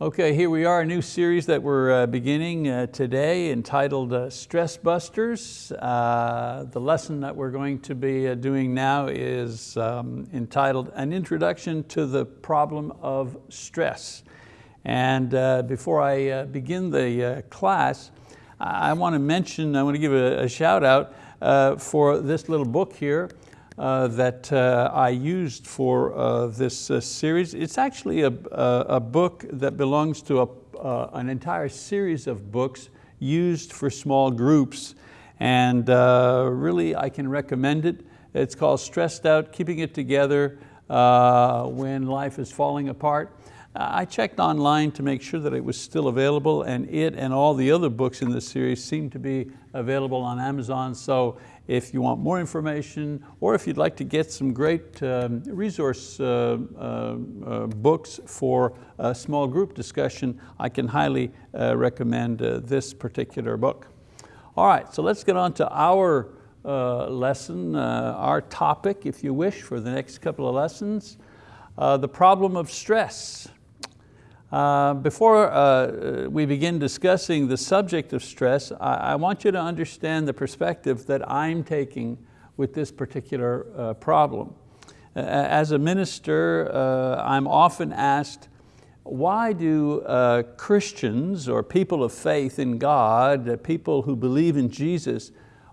Okay, here we are, a new series that we're uh, beginning uh, today entitled uh, Stress Busters. Uh, the lesson that we're going to be uh, doing now is um, entitled An Introduction to the Problem of Stress. And uh, before I begin the class, I want to mention, I want to give a, a shout out for this little book here that uh, I used for uh, this uh, series. It's actually a, a, book that belongs to a, uh, an entire series of books used for small groups and uh, really I can recommend it. It's called Stressed Out, Keeping It Together When Life is Falling Apart. I checked online to make sure that it was still available and it and all the other books in the series seem to be available on Amazon. So if you want more information or if you'd like to get some great um, resource uh, uh, uh, books for a small group discussion, I can highly uh, recommend uh, this particular book. All right, so let's get on to our lesson, our topic, if you wish, for the next couple of lessons. the problem of stress. Uh, before uh, we begin discussing the subject of stress, I, I, want you to understand the perspective that I'm taking with this particular uh, problem. as a minister, uh, I'm often asked, why do uh, Christians or people of faith in God, people who believe in Jesus,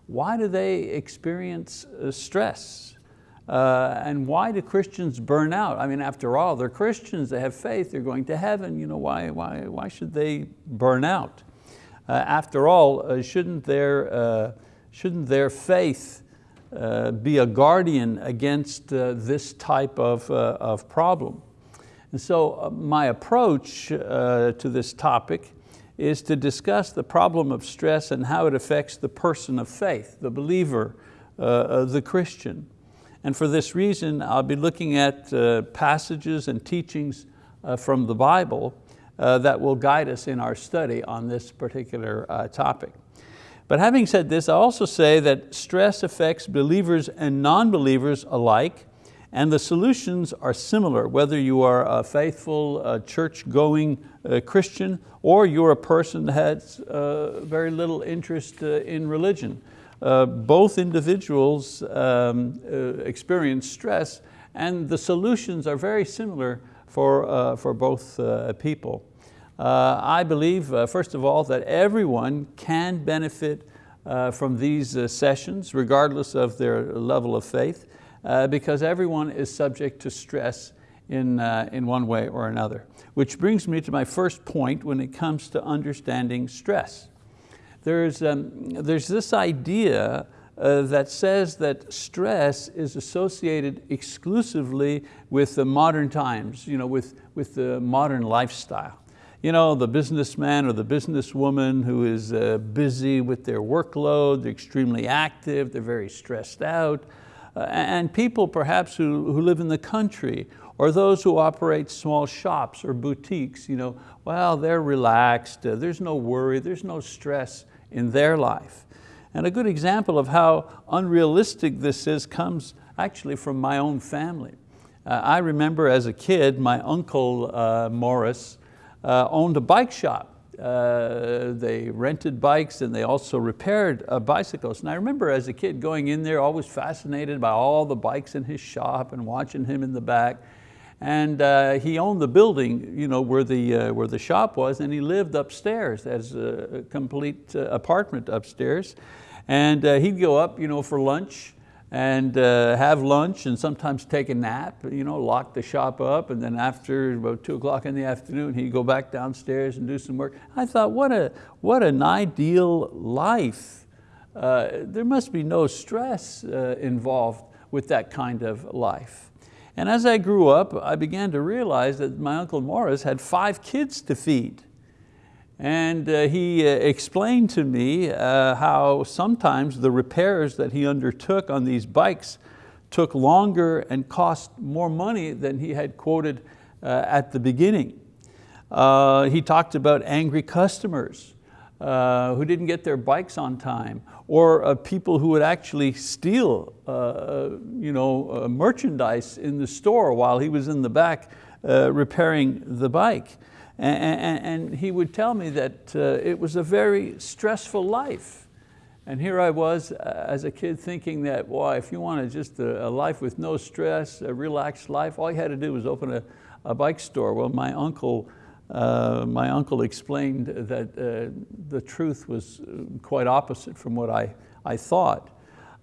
why do they experience stress? Uh, and why do Christians burn out? I mean, after all, they're Christians, they have faith, they're going to heaven. You know, why, why, why should they burn out? Uh, after all, uh, shouldn't, their, uh, shouldn't their faith uh, be a guardian against uh, this type of, of problem? And so my approach to this topic is to discuss the problem of stress and how it affects the person of faith, the believer, the Christian. And for this reason, I'll be looking at uh, passages and teachings uh, from the Bible uh, that will guide us in our study on this particular uh, topic. But having said this, I also say that stress affects believers and non-believers alike, and the solutions are similar, whether you are a faithful, church-going uh, Christian, or you're a person that has very little interest in religion. Uh, both individuals um, uh, experience stress and the solutions are very similar for, uh, for both uh, people. Uh, I believe, first of all, that everyone can benefit from these sessions regardless of their level of faith because everyone is subject to stress in, in one way or another. Which brings me to my first point when it comes to understanding stress there's, um, there's this idea uh, that says that stress is associated exclusively with the modern times, you know, with, with the modern lifestyle. You know, the businessman or the businesswoman who is uh, busy with their workload, they're extremely active, they're very stressed out. Uh, and people perhaps who, who live in the country or those who operate small shops or boutiques, you know, well, they're relaxed, uh, there's no worry, there's no stress in their life. And a good example of how unrealistic this is comes actually from my own family. Uh, I remember as a kid, my uncle uh, Morris uh, owned a bike shop. Uh, they rented bikes and they also repaired uh, bicycles. And I remember as a kid going in there, always fascinated by all the bikes in his shop and watching him in the back. And uh, he owned the building you know, where, the, uh, where the shop was and he lived upstairs as a complete uh, apartment upstairs. And uh, he'd go up you know, for lunch and uh, have lunch and sometimes take a nap, you know, lock the shop up and then after about two o'clock in the afternoon, he'd go back downstairs and do some work. I thought, what, a, what an ideal life. Uh, there must be no stress involved with that kind of life. And as I grew up, I began to realize that my Uncle Morris had five kids to feed. And uh, he uh, explained to me uh, how sometimes the repairs that he undertook on these bikes took longer and cost more money than he had quoted uh, at the beginning. Uh, he talked about angry customers uh, who didn't get their bikes on time, or uh, people who would actually steal uh, uh you know, uh, merchandise in the store while he was in the back uh, repairing the bike. And, and, and he would tell me that uh, it was a very stressful life. And here I was as a kid thinking that, boy, if you wanted just a, a, life with no stress, a relaxed life, all you had to do was open a, a bike store. Well, my uncle, uh, my uncle explained that uh, the truth was quite opposite from what I, I thought.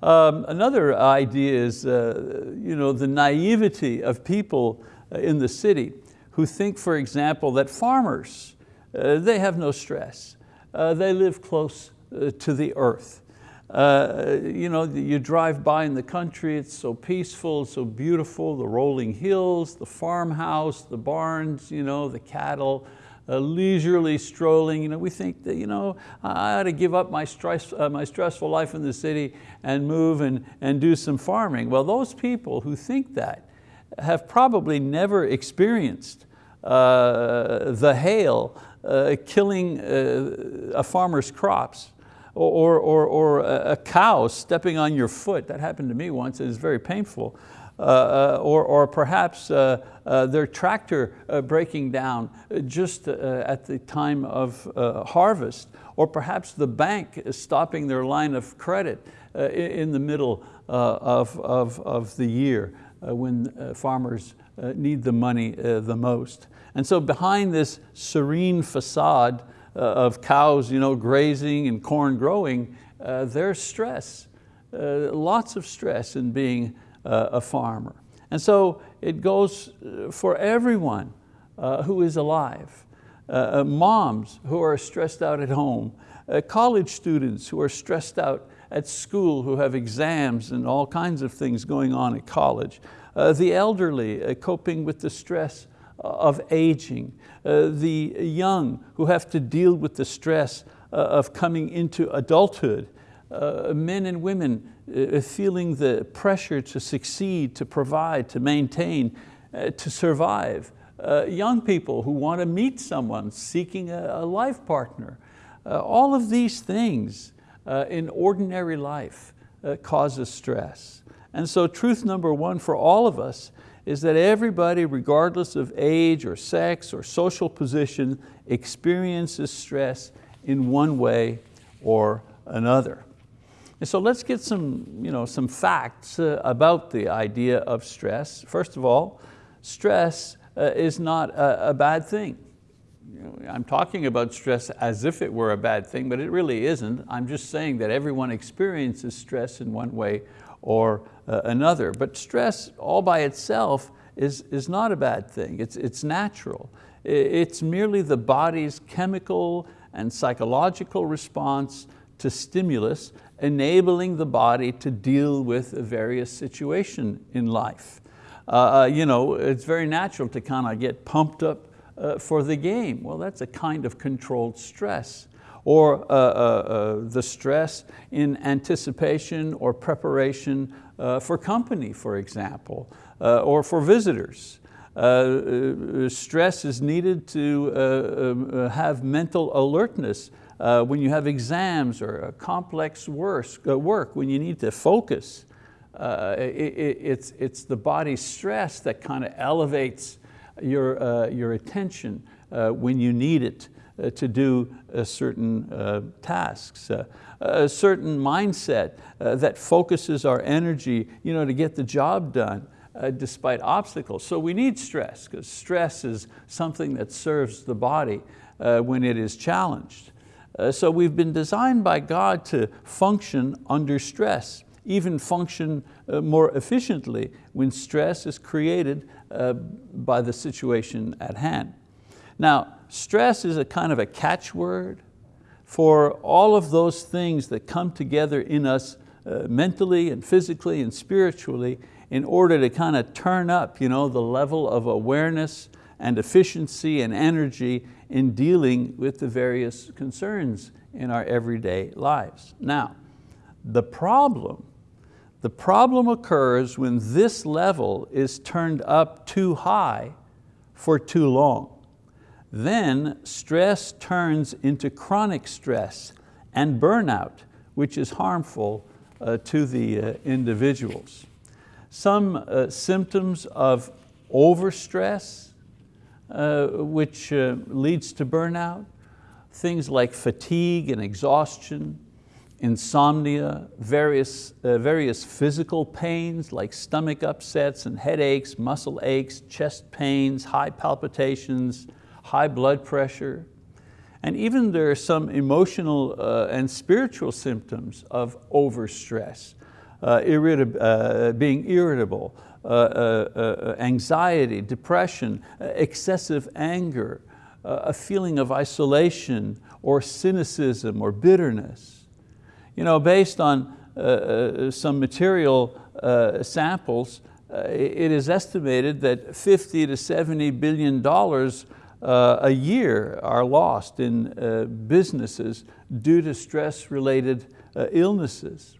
Um, another idea is uh, you know, the naivety of people uh, in the city who think, for example, that farmers, uh, they have no stress. Uh, they live close uh, to the earth. Uh, you know, you drive by in the country, it's so peaceful, so beautiful, the rolling hills, the farmhouse, the barns, you know, the cattle, uh, leisurely strolling. You know, we think that you know, I ought to give up my, stress, uh, my stressful life in the city and move and, and do some farming. Well, those people who think that have probably never experienced uh, the hail uh, killing uh, a farmer's crops or, or, or a cow stepping on your foot. That happened to me once, it was very painful. Uh, uh, or, or perhaps uh, uh their tractor uh, breaking down just uh, at the time of harvest, or perhaps the bank is stopping their line of credit in the middle of, of, of the year when farmers need the money the most. And so behind this serene facade of cows you know, grazing and corn growing, there's stress, lots of stress in being uh, a farmer. And so it goes uh, for everyone uh, who is alive. Uh, moms who are stressed out at home, uh, college students who are stressed out at school, who have exams and all kinds of things going on at college, uh, the elderly coping with the stress of aging, the young who have to deal with the stress of coming into adulthood, men and women uh, feeling the pressure to succeed, to provide, to maintain, uh, to survive. Uh, young people who want to meet someone, seeking a, a life partner. Uh, all of these things uh, in ordinary life uh, causes stress. And so truth number one for all of us is that everybody, regardless of age or sex or social position, experiences stress in one way or another. And so let's get some, you know, some facts uh, about the idea of stress. First of all, stress uh, is not a, a bad thing. I'm talking about stress as if it were a bad thing, but it really isn't. I'm just saying that everyone experiences stress in one way or uh, another. But stress all by itself is, is not a bad thing. It's, it's natural. It's merely the body's chemical and psychological response to stimulus enabling the body to deal with a various situation in life. Uh, uh, you know, it's very natural to kind of get pumped up uh, for the game. Well, that's a kind of controlled stress. Or uh, uh, uh the stress in anticipation or preparation for company, for example, or for visitors. stress is needed to have mental alertness uh, when you have exams or complex work, uh, when you need to focus, uh, it, it, it's, it's the body stress that kind of elevates your, uh, your attention uh, when you need it uh, to do certain tasks. a certain mindset that focuses our energy you know, to get the job done. Uh, despite obstacles. So we need stress, because stress is something that serves the body uh, when it is challenged. Uh, so we've been designed by God to function under stress, even function uh, more efficiently when stress is created uh, by the situation at hand. Now, stress is a kind of a catchword for all of those things that come together in us uh, mentally and physically and spiritually in order to kind of turn up you know, the level of awareness and efficiency and energy in dealing with the various concerns in our everyday lives. Now, the problem, the problem occurs when this level is turned up too high for too long. Then stress turns into chronic stress and burnout, which is harmful uh, to the uh, individuals. Some uh, symptoms of overstress uh, which uh, leads to burnout. Things like fatigue and exhaustion, insomnia, various, uh, various physical pains like stomach upsets and headaches, muscle aches, chest pains, high palpitations, high blood pressure. And even there are some emotional uh, and spiritual symptoms of overstress, uh, irritab uh, being irritable, uh, uh, uh, anxiety, depression, excessive anger, a feeling of isolation or cynicism or bitterness. You know, based on some material samples, it is estimated that 50 to 70 billion dollars uh, a year are lost in uh, businesses due to stress-related illnesses.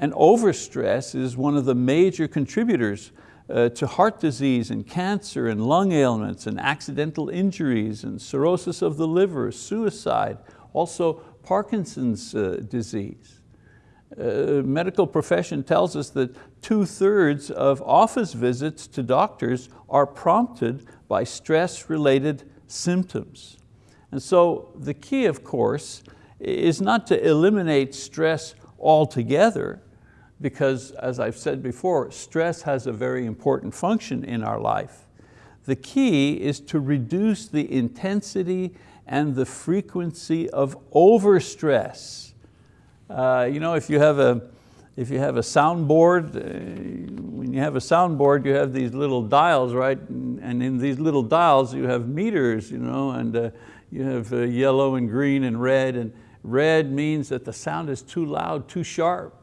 And overstress is one of the major contributors to heart disease and cancer and lung ailments and accidental injuries and cirrhosis of the liver, suicide, also Parkinson's uh, disease. Uh, medical profession tells us that two thirds of office visits to doctors are prompted by stress-related symptoms. And so the key, of course, is not to eliminate stress altogether, because as I've said before, stress has a very important function in our life. The key is to reduce the intensity and the frequency of overstress. Uh, you know, if you have a, if you have a soundboard, uh, when you have a soundboard, you have these little dials, right? And in these little dials, you have meters, you know, and uh, you have uh, yellow and green and red, and red means that the sound is too loud, too sharp.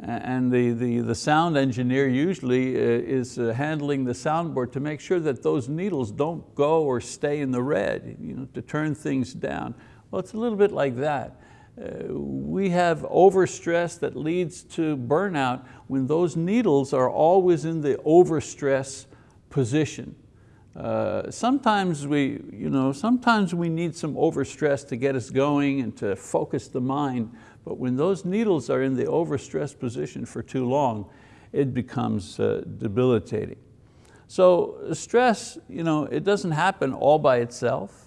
And the, the, the sound engineer usually uh, is handling the soundboard to make sure that those needles don't go or stay in the red, you know, to turn things down. Well, it's a little bit like that. Uh, we have overstress that leads to burnout when those needles are always in the overstress position. Uh, sometimes we, you know, sometimes we need some overstress to get us going and to focus the mind, but when those needles are in the overstressed position for too long, it becomes uh, debilitating. So stress, you know, it doesn't happen all by itself.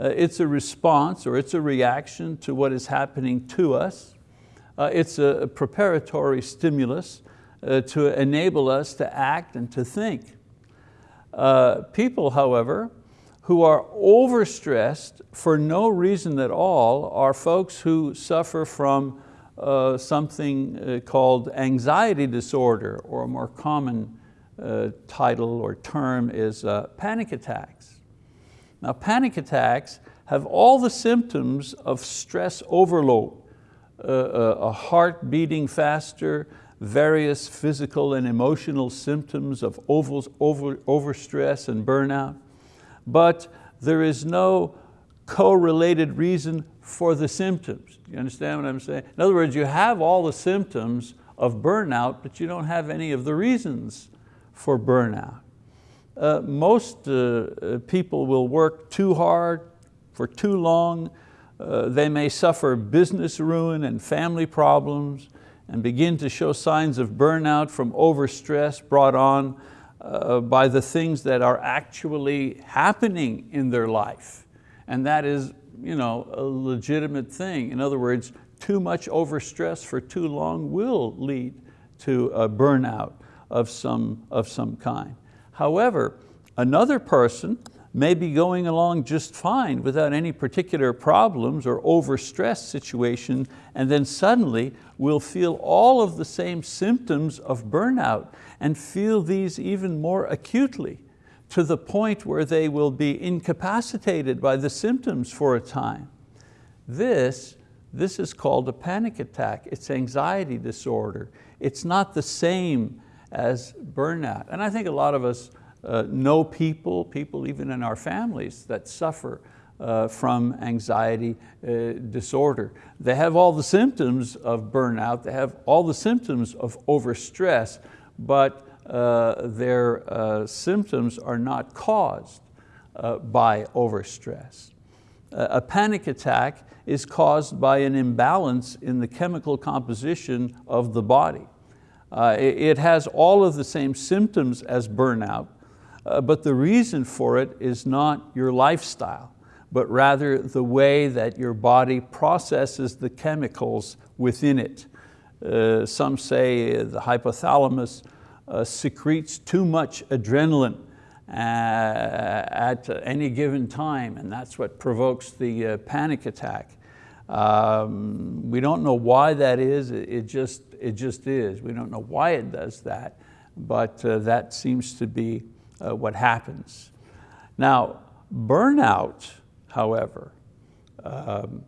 Uh, it's a response or it's a reaction to what is happening to us. Uh, it's a preparatory stimulus uh, to enable us to act and to think. People, however, who are overstressed for no reason at all are folks who suffer from uh, something called anxiety disorder, or a more common uh, title or term is panic attacks. Now panic attacks have all the symptoms of stress overload, uh, uh, a heart beating faster, various physical and emotional symptoms of over, over, overstress and burnout, but there is no correlated reason for the symptoms. You understand what I'm saying? In other words, you have all the symptoms of burnout, but you don't have any of the reasons for burnout. Uh, most uh, uh people will work too hard for too long. Uh, they may suffer business ruin and family problems and begin to show signs of burnout from overstress brought on uh, by the things that are actually happening in their life. And that is you know, a legitimate thing. In other words, too much overstress for too long will lead to a burnout of some, of some kind. However, another person may be going along just fine without any particular problems or overstressed situation, and then suddenly will feel all of the same symptoms of burnout and feel these even more acutely to the point where they will be incapacitated by the symptoms for a time. This, this is called a panic attack. It's anxiety disorder. It's not the same as burnout. And I think a lot of us uh, know people, people even in our families that suffer uh, from anxiety uh, disorder. They have all the symptoms of burnout, they have all the symptoms of overstress, but uh, their uh, symptoms are not caused uh, by overstress. a panic attack is caused by an imbalance in the chemical composition of the body. It has all of the same symptoms as burnout, uh, but the reason for it is not your lifestyle, but rather the way that your body processes the chemicals within it. Uh, some say the hypothalamus uh, secretes too much adrenaline uh, at any given time, and that's what provokes the uh, panic attack. Um, we don't know why that is, it just, it just is. We don't know why it does that, but uh, that seems to be uh, what happens. Now, burnout, however, um,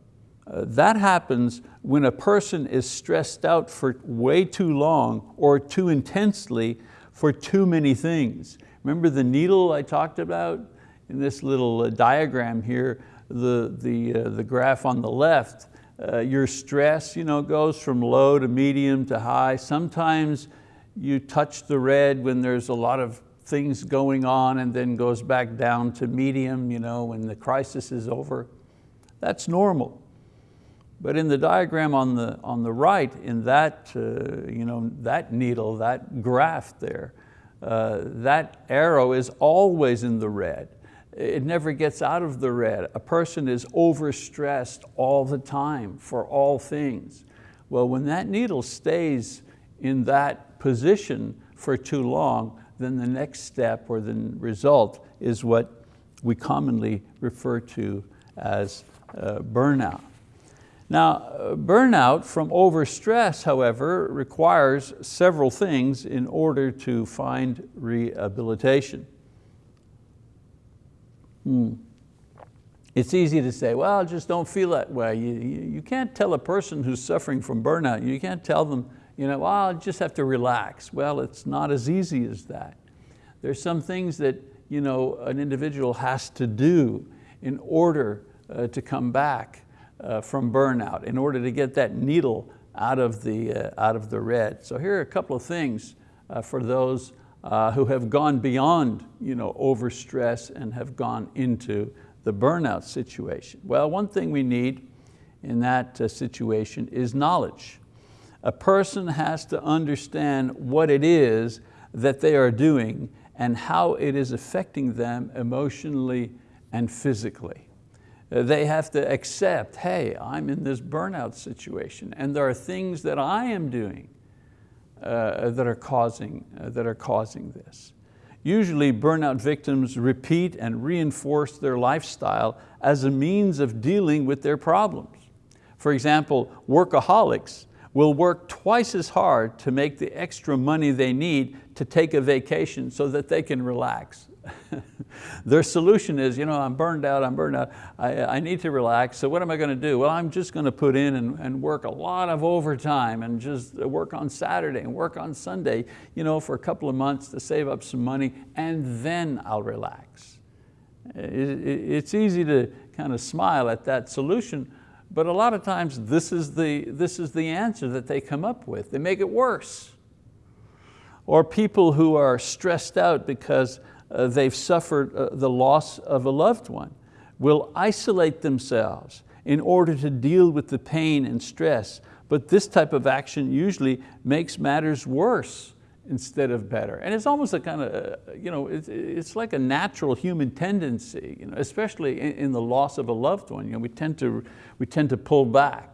uh, that happens when a person is stressed out for way too long or too intensely for too many things. Remember the needle I talked about in this little uh, diagram here, the, the, uh, the graph on the left, uh, your stress you know, goes from low to medium to high. Sometimes you touch the red when there's a lot of things going on and then goes back down to medium you know, when the crisis is over. That's normal. But in the diagram on the, on the right, in that, uh, you know, that needle, that graph there, uh, that arrow is always in the red. It never gets out of the red. A person is overstressed all the time for all things. Well, when that needle stays in that position for too long, then the next step or the result is what we commonly refer to as uh, burnout. Now, burnout from overstress, however, requires several things in order to find rehabilitation. Hmm. It's easy to say, well, just don't feel that way. You, you, you, can't tell a person who's suffering from burnout, you can't tell them, you know, well, I just have to relax. Well, it's not as easy as that. There's some things that you know, an individual has to do in order uh, to come back uh, from burnout in order to get that needle out of the, uh, out of the red. So here are a couple of things uh, for those uh, who have gone beyond you know, overstress and have gone into the burnout situation. Well, one thing we need in that uh, situation is knowledge. A person has to understand what it is that they are doing and how it is affecting them emotionally and physically. Uh, they have to accept, hey, I'm in this burnout situation and there are things that I am doing that, are causing, uh, that are causing this. Usually burnout victims repeat and reinforce their lifestyle as a means of dealing with their problems. For example, workaholics will work twice as hard to make the extra money they need to take a vacation so that they can relax. Their solution is, you know, I'm burned out, I'm burned out, I, I need to relax, so what am I going to do? Well, I'm just going to put in and, and work a lot of overtime and just work on Saturday and work on Sunday, you know, for a couple of months to save up some money and then I'll relax. It's easy to kind of smile at that solution, but a lot of times this is, the, this is the answer that they come up with. They make it worse. Or people who are stressed out because uh, they've suffered uh, the loss of a loved one, will isolate themselves in order to deal with the pain and stress. But this type of action usually makes matters worse instead of better. And it's almost a kind of, uh, you know, it's, it's like a natural human tendency, you know, especially in, in the loss of a loved one. You know, we, tend to, we tend to pull back.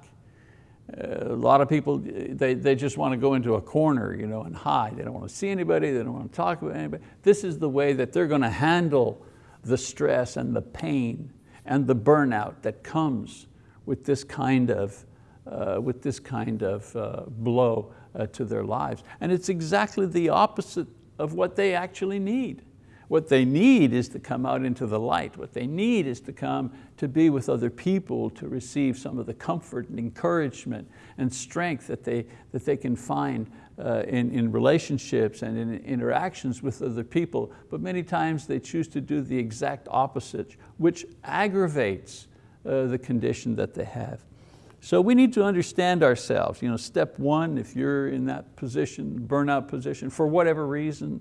A lot of people, they, they just want to go into a corner you know, and hide. They don't want to see anybody, they don't want to talk with anybody. This is the way that they're going to handle the stress and the pain and the burnout that comes with this kind of, uh, with this kind of uh, blow uh, to their lives. And it's exactly the opposite of what they actually need. What they need is to come out into the light. What they need is to come to be with other people, to receive some of the comfort and encouragement and strength that they, that they can find uh, in, in relationships and in interactions with other people. But many times they choose to do the exact opposite, which aggravates uh, the condition that they have. So we need to understand ourselves. You know, step one, if you're in that position, burnout position, for whatever reason,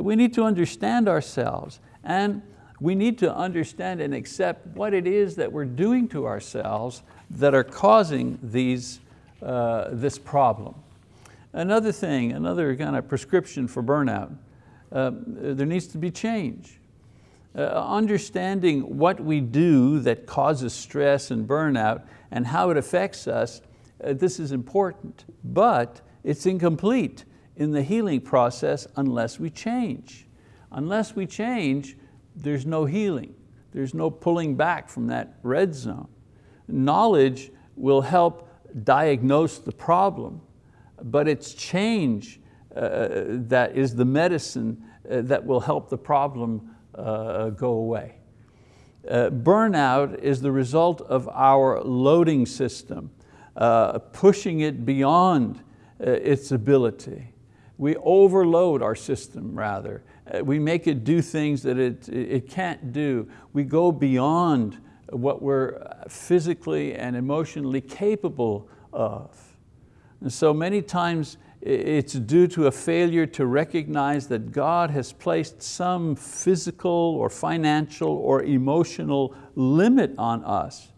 we need to understand ourselves and we need to understand and accept what it is that we're doing to ourselves that are causing these, uh, this problem. Another thing, another kind of prescription for burnout, um, there needs to be change. Uh, understanding what we do that causes stress and burnout and how it affects us, uh, this is important, but it's incomplete in the healing process unless we change. Unless we change, there's no healing. There's no pulling back from that red zone. Knowledge will help diagnose the problem, but it's change uh, that is the medicine uh, that will help the problem uh, go away. Uh, burnout is the result of our loading system, uh, pushing it beyond uh, its ability. We overload our system rather. Uh, we make it do things that it, it can't do. We go beyond what we're physically and emotionally capable of. And so many times it's due to a failure to recognize that God has placed some physical or financial or emotional limit on us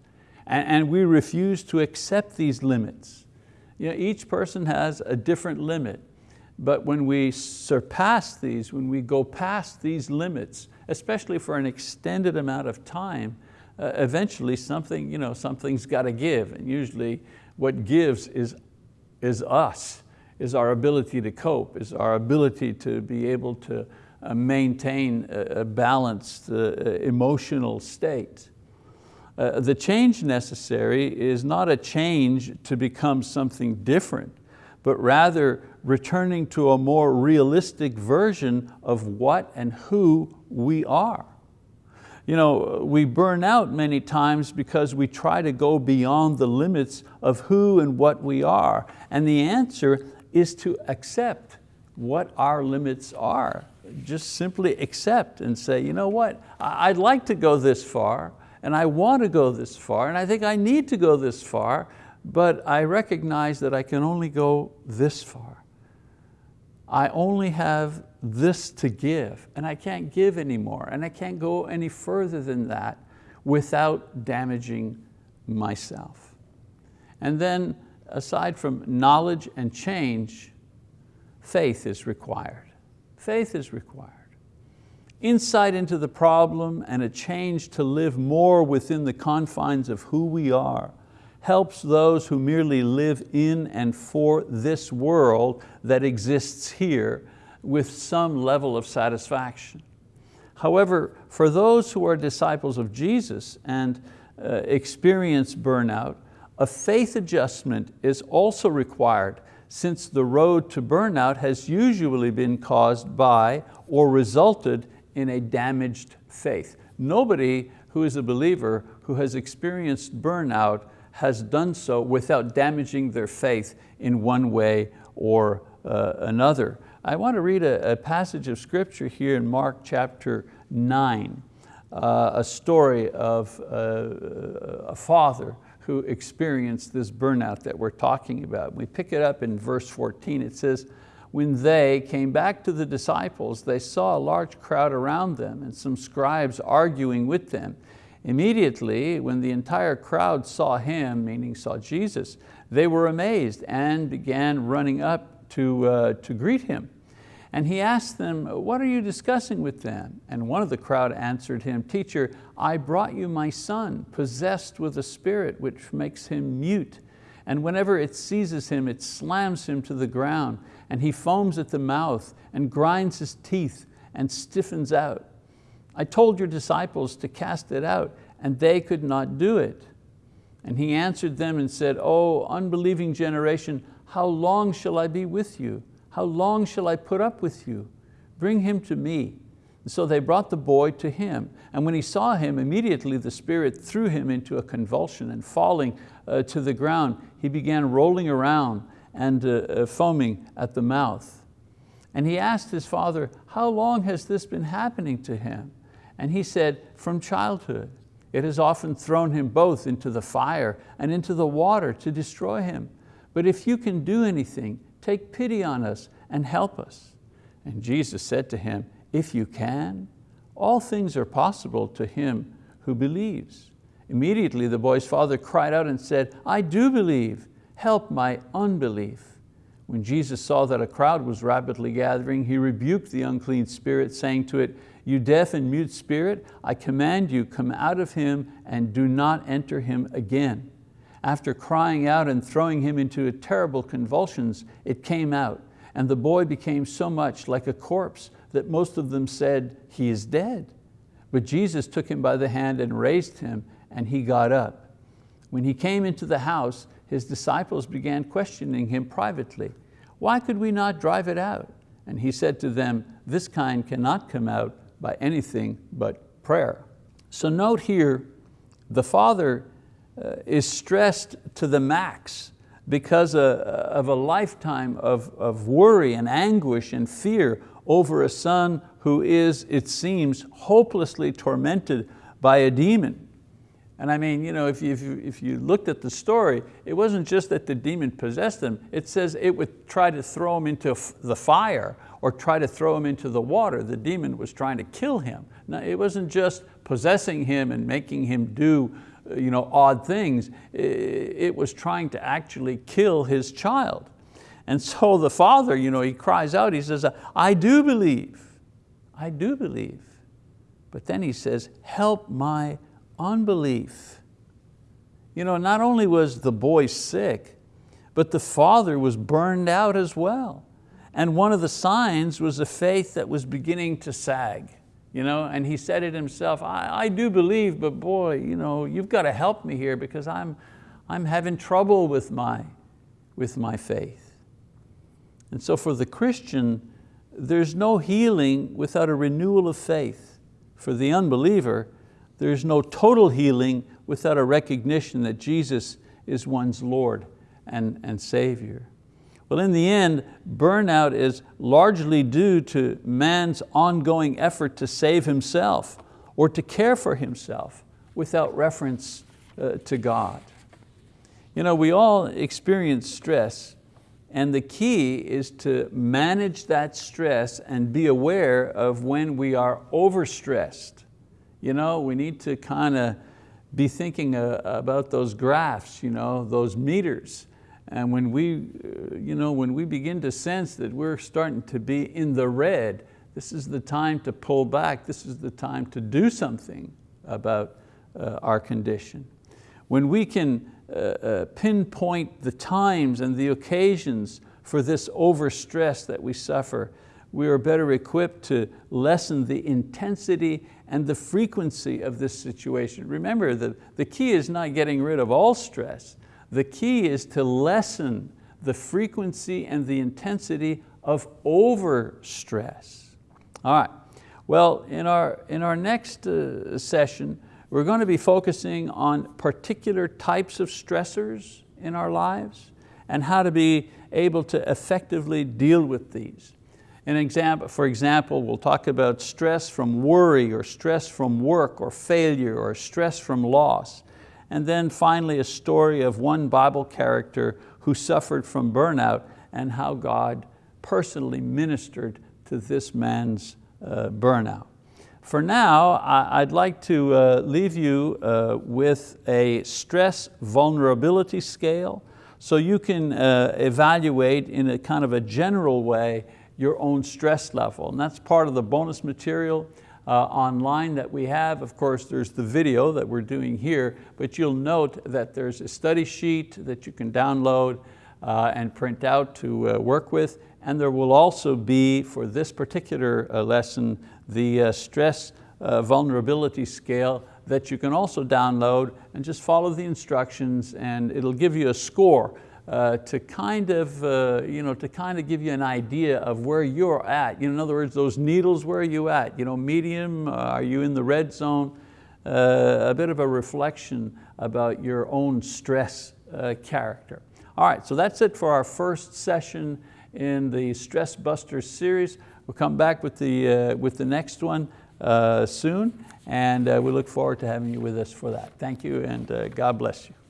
and, we refuse to accept these limits. You know, each person has a different limit, but when we surpass these, when we go past these limits, especially for an extended amount of time, uh, eventually something, you know, something's got to give, and usually what gives is, is us is our ability to cope, is our ability to be able to uh, maintain a balanced uh, emotional state. Uh, the change necessary is not a change to become something different, but rather returning to a more realistic version of what and who we are. You know, we burn out many times because we try to go beyond the limits of who and what we are. And the answer is to accept what our limits are. Just simply accept and say, you know what, I'd like to go this far and I want to go this far and I think I need to go this far, but I recognize that I can only go this far. I only have this to give and I can't give anymore and I can't go any further than that without damaging myself. And then aside from knowledge and change, faith is required. Faith is required. Insight into the problem and a change to live more within the confines of who we are helps those who merely live in and for this world that exists here with some level of satisfaction. However, for those who are disciples of Jesus and uh, experience burnout, a faith adjustment is also required since the road to burnout has usually been caused by or resulted in a damaged faith. Nobody who is a believer who has experienced burnout has done so without damaging their faith in one way or uh, another. I want to read a, a, passage of scripture here in Mark chapter nine, uh, a story of uh, a father who experienced this burnout that we're talking about. We pick it up in verse 14, it says, when they came back to the disciples, they saw a large crowd around them and some scribes arguing with them. Immediately, when the entire crowd saw him, meaning saw Jesus, they were amazed and began running up to, uh, to greet him. And he asked them, what are you discussing with them? And one of the crowd answered him, teacher, I brought you my son, possessed with a spirit which makes him mute. And whenever it seizes him, it slams him to the ground, and he foams at the mouth and grinds his teeth and stiffens out. I told your disciples to cast it out, and they could not do it. And he answered them and said, Oh, unbelieving generation, how long shall I be with you? How long shall I put up with you? Bring him to me. And so they brought the boy to him. And when he saw him, immediately the spirit threw him into a convulsion and falling uh, to the ground, he began rolling around and uh, uh, foaming at the mouth. And he asked his father, how long has this been happening to him? And he said, from childhood. It has often thrown him both into the fire and into the water to destroy him. But if you can do anything, take pity on us and help us. And Jesus said to him, if you can, all things are possible to him who believes. Immediately the boy's father cried out and said, I do believe, help my unbelief. When Jesus saw that a crowd was rapidly gathering, he rebuked the unclean spirit, saying to it, you deaf and mute spirit, I command you, come out of him and do not enter him again. After crying out and throwing him into terrible convulsions, it came out, and the boy became so much like a corpse that most of them said, he is dead. But Jesus took him by the hand and raised him, and he got up. When he came into the house, his disciples began questioning him privately. Why could we not drive it out? And he said to them, this kind cannot come out by anything but prayer. So note here, the Father uh, is stressed to the max because uh, of a lifetime of, of worry and anguish and fear over a son who is, it seems, hopelessly tormented by a demon. And I mean, you know, if you, if, you, if you looked at the story, it wasn't just that the demon possessed him, it says it would try to throw him into the fire or try to throw him into the water. The demon was trying to kill him. Now, it wasn't just possessing him and making him do uh, you know, odd things. It was trying to actually kill his child. And so the father, you know, he cries out, he says, I do believe, I do believe. But then he says, help my unbelief. You know, not only was the boy sick, but the father was burned out as well. And one of the signs was a faith that was beginning to sag. You know, and he said it himself, I, I do believe, but boy, you know, you've got to help me here because I'm, I'm having trouble with my, with my faith. And so for the Christian, there's no healing without a renewal of faith. For the unbeliever, there's no total healing without a recognition that Jesus is one's Lord and, and Savior. Well, in the end, burnout is largely due to man's ongoing effort to save himself or to care for himself without reference uh, to God. You know, we all experience stress and the key is to manage that stress and be aware of when we are overstressed. You know, we need to kind of be thinking uh, about those graphs, you know, those meters. And when we, uh, you know, when we begin to sense that we're starting to be in the red, this is the time to pull back. This is the time to do something about uh, our condition. When we can uh, uh, pinpoint the times and the occasions for this overstress that we suffer, we are better equipped to lessen the intensity and the frequency of this situation. Remember, the, the key is not getting rid of all stress, the key is to lessen the frequency and the intensity of overstress. All right, well, in our, in our next uh, session, we're going to be focusing on particular types of stressors in our lives and how to be able to effectively deal with these. An example, for example, we'll talk about stress from worry or stress from work or failure or stress from loss. And then finally a story of one Bible character who suffered from burnout and how God personally ministered to this man's uh, burnout. For now, I'd like to uh, leave you uh, with a stress vulnerability scale so you can uh, evaluate in a kind of a general way your own stress level. And that's part of the bonus material uh, online that we have. Of course, there's the video that we're doing here, but you'll note that there's a study sheet that you can download uh, and print out to uh, work with. And there will also be, for this particular uh, lesson, the uh, stress uh, vulnerability scale that you can also download and just follow the instructions and it'll give you a score uh, to kind of, uh, you know, to kind of give you an idea of where you're at. You know, in other words, those needles, where are you at? You know, medium, uh, are you in the red zone? Uh, a bit of a reflection about your own stress uh, character. All right, so that's it for our first session in the Stress Buster series. We'll come back with the, with the next one soon, and we look forward to having you with us for that. Thank you, and God bless you.